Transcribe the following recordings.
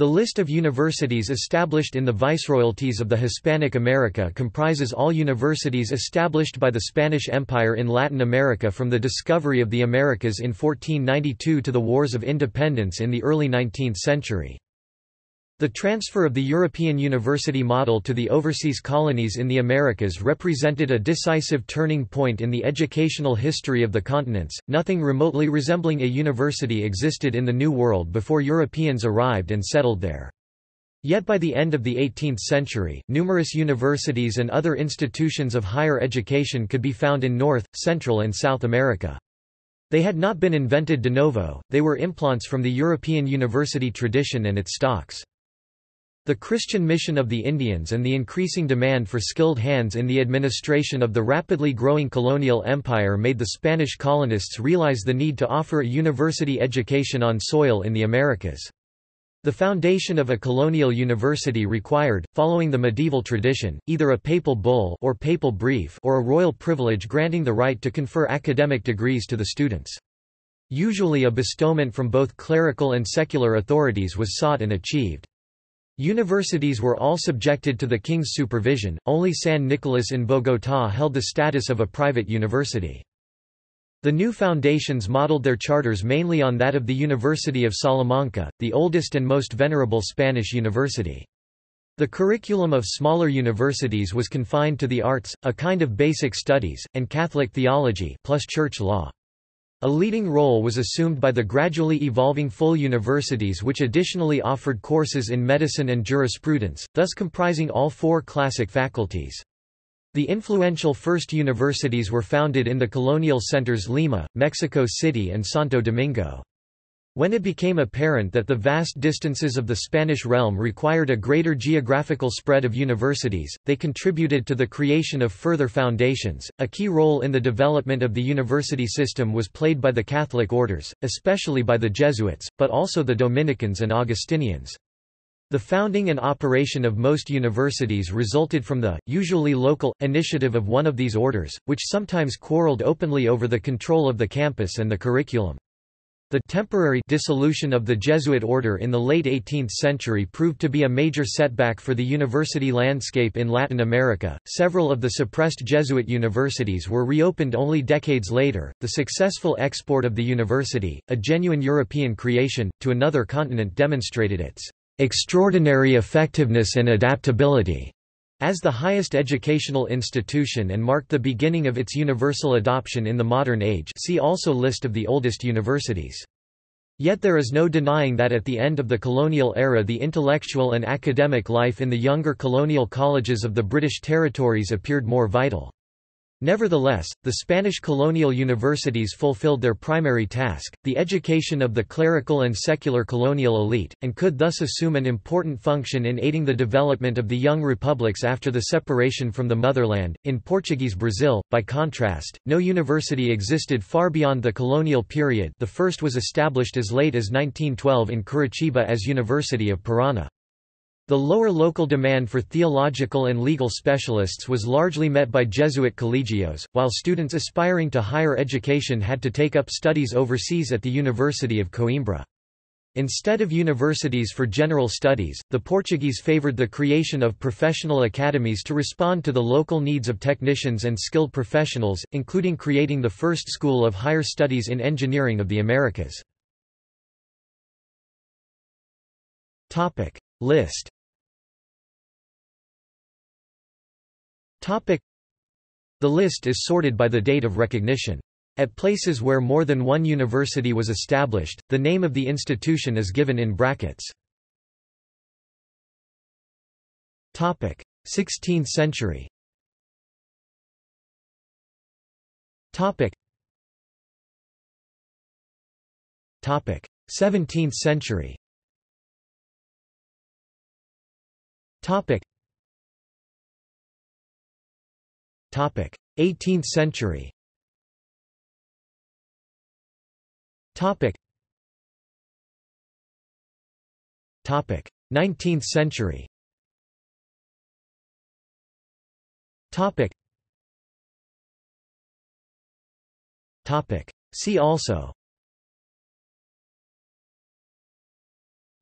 The list of universities established in the viceroyalties of the Hispanic America comprises all universities established by the Spanish Empire in Latin America from the discovery of the Americas in 1492 to the Wars of Independence in the early 19th century. The transfer of the European university model to the overseas colonies in the Americas represented a decisive turning point in the educational history of the continents. Nothing remotely resembling a university existed in the New World before Europeans arrived and settled there. Yet by the end of the 18th century, numerous universities and other institutions of higher education could be found in North, Central and South America. They had not been invented de novo, they were implants from the European university tradition and its stocks. The Christian mission of the Indians and the increasing demand for skilled hands in the administration of the rapidly growing colonial empire made the Spanish colonists realize the need to offer a university education on soil in the Americas. The foundation of a colonial university required, following the medieval tradition, either a papal bull or papal brief or a royal privilege granting the right to confer academic degrees to the students. Usually a bestowment from both clerical and secular authorities was sought and achieved. Universities were all subjected to the king's supervision, only San Nicolas in Bogotá held the status of a private university. The new foundations modeled their charters mainly on that of the University of Salamanca, the oldest and most venerable Spanish university. The curriculum of smaller universities was confined to the arts, a kind of basic studies, and Catholic theology plus church law. A leading role was assumed by the gradually evolving full universities which additionally offered courses in medicine and jurisprudence, thus comprising all four classic faculties. The influential first universities were founded in the colonial centers Lima, Mexico City and Santo Domingo. When it became apparent that the vast distances of the Spanish realm required a greater geographical spread of universities, they contributed to the creation of further foundations. A key role in the development of the university system was played by the Catholic orders, especially by the Jesuits, but also the Dominicans and Augustinians. The founding and operation of most universities resulted from the, usually local, initiative of one of these orders, which sometimes quarreled openly over the control of the campus and the curriculum. The temporary dissolution of the Jesuit order in the late 18th century proved to be a major setback for the university landscape in Latin America. Several of the suppressed Jesuit universities were reopened only decades later. The successful export of the university, a genuine European creation, to another continent demonstrated its extraordinary effectiveness and adaptability as the highest educational institution and marked the beginning of its universal adoption in the modern age see also List of the oldest universities. Yet there is no denying that at the end of the colonial era the intellectual and academic life in the younger colonial colleges of the British territories appeared more vital. Nevertheless, the Spanish colonial universities fulfilled their primary task, the education of the clerical and secular colonial elite, and could thus assume an important function in aiding the development of the young republics after the separation from the motherland. In Portuguese Brazil, by contrast, no university existed far beyond the colonial period the first was established as late as 1912 in Curitiba as University of Parana. The lower local demand for theological and legal specialists was largely met by Jesuit collegios, while students aspiring to higher education had to take up studies overseas at the University of Coimbra. Instead of universities for general studies, the Portuguese favoured the creation of professional academies to respond to the local needs of technicians and skilled professionals, including creating the first school of higher studies in engineering of the Americas. List The list is sorted by the date of recognition. At places where more than one university was established, the name of the institution is given in brackets. 16th century. Topic. 17th century. Topic 18th century. Topic. 19th century. Topic. Topic. See also.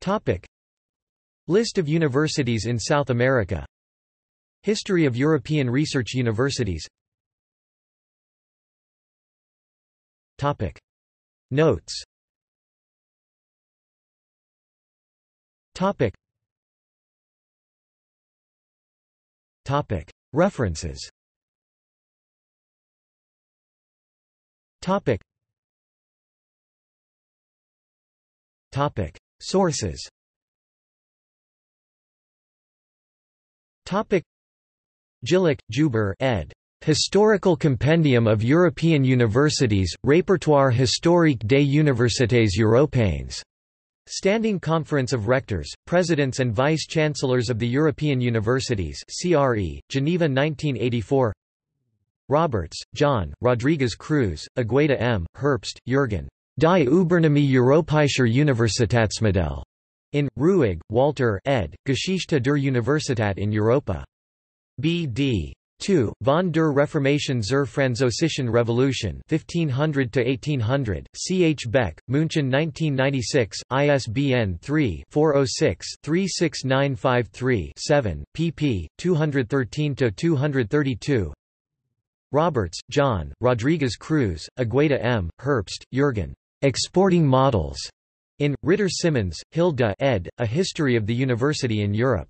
Topic. List of universities in South America History of European Research Universities Topic. Notes Topic. Topic. References Topic. Topic. Sources Topic. Jílek, Lubor ed. Historical Compendium of European Universities, Répertoire historique des universités européennes. Standing Conference of Rectors, Presidents and Vice-Chancellors of the European Universities CRE, Geneva 1984 Roberts, John, Rodriguez Cruz, Agueda M., Herbst, Jürgen. Die Übernahme Europäischer Universitätsmodell. In, Rüegg, Walter ed., Geschichte der Universität in Europa. B.D. 2. Von der Reformation zur Französischen Revolution 1500–1800, C. H. Beck, München 1996, ISBN 3-406-36953-7, pp. 213–232 Roberts, John, Rodriguez Cruz, Agueda M., Herbst, Jürgen. Exporting Models. In, Ridder-Symoens, Hilda ed., A History of the University in Europe.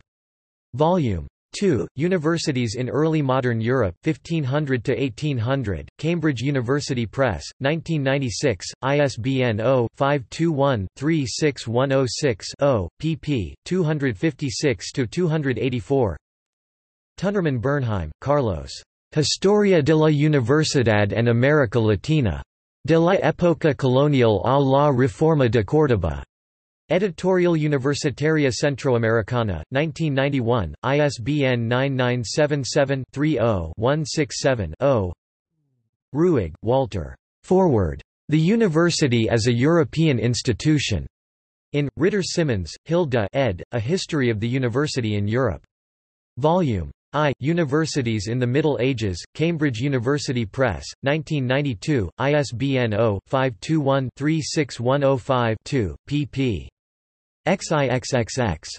Volume 2. Universities in Early Modern Europe 1500–1800, Cambridge University Press, 1996, ISBN 0-521-36106-0, pp. 256–284 Tünnermann Bernheim, Carlos. Historia de la Universidad en América Latina. De la época colonial a la Reforma de Córdoba. Editorial Universitaria Centroamericana, 1991, ISBN 9977-30-167-0 Rüegg, Walter. Forward. The University as a European Institution. In, Ridder-Symoens, Hilda ed., A History of the University in Europe. Volume I. Universities in the Middle Ages, Cambridge University Press, 1992, ISBN 0-521-36105-2, pp. XIXXX.